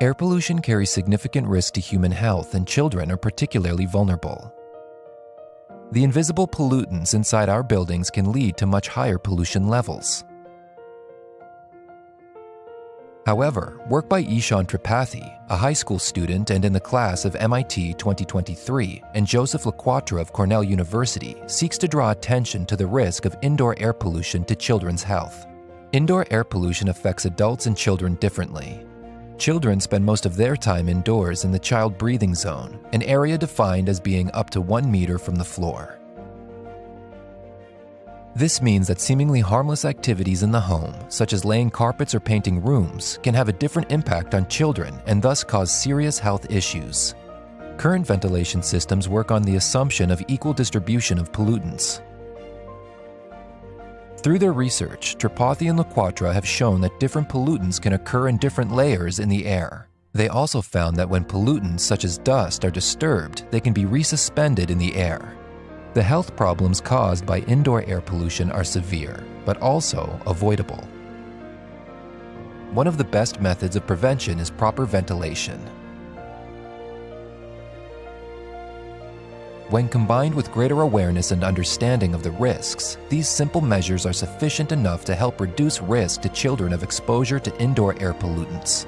Air pollution carries significant risk to human health, and children are particularly vulnerable. The invisible pollutants inside our buildings can lead to much higher pollution levels. However, work by Ishan Tripathi, a high school student and in the class of MIT 2023, and Joseph LaQuatra of Cornell University seeks to draw attention to the risk of indoor air pollution to children's health. Indoor air pollution affects adults and children differently. Children spend most of their time indoors in the child breathing zone, an area defined as being up to one meter from the floor. This means that seemingly harmless activities in the home, such as laying carpets or painting rooms, can have a different impact on children and thus cause serious health issues. Current ventilation systems work on the assumption of equal distribution of pollutants. Through their research, Tripathi and LaQuatra have shown that different pollutants can occur in different layers in the air. They also found that when pollutants such as dust are disturbed, they can be resuspended in the air. The health problems caused by indoor air pollution are severe, but also avoidable. One of the best methods of prevention is proper ventilation. When combined with greater awareness and understanding of the risks, these simple measures are sufficient enough to help reduce risk to children of exposure to indoor air pollutants.